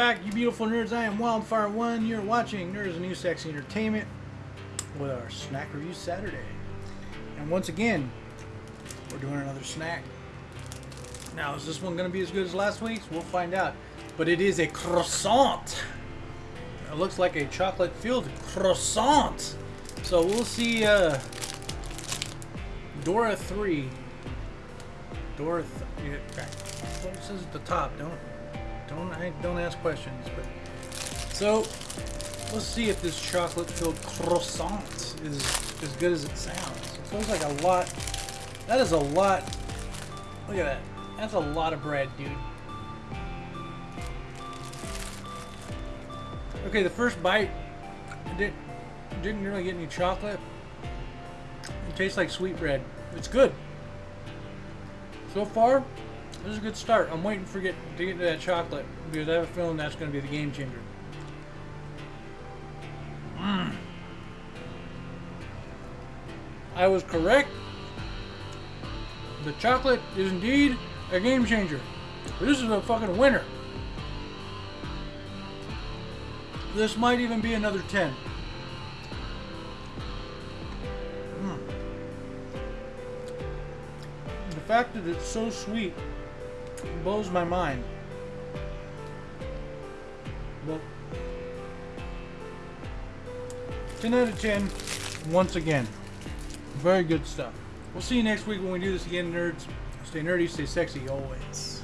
back, you beautiful nerds. I am Wildfire One. You're watching Nerds and New Sexy Entertainment with our snack review Saturday. And once again, we're doing another snack. Now, is this one going to be as good as last week's? We'll find out. But it is a croissant. It looks like a chocolate-filled croissant. So we'll see. Uh, Dora three. Dora. Th yeah, okay. What it says at the top. Don't don't don't ask questions. But so let's see if this chocolate-filled croissant is as good as it sounds. It feels like a lot. That is a lot. Look at that. That's a lot of bread, dude. Okay, the first bite didn't didn't really get any chocolate. It tastes like sweet bread. It's good. So far, this is a good start. I'm waiting for get to get to that chocolate because I have a feeling that's going to be the game changer. Mm. I was correct. The chocolate is indeed a game changer. This is a fucking winner. This might even be another 10. Mm. The fact that it's so sweet blows my mind. But 10 out of 10, once again. Very good stuff. We'll see you next week when we do this again, nerds. Stay nerdy, stay sexy always.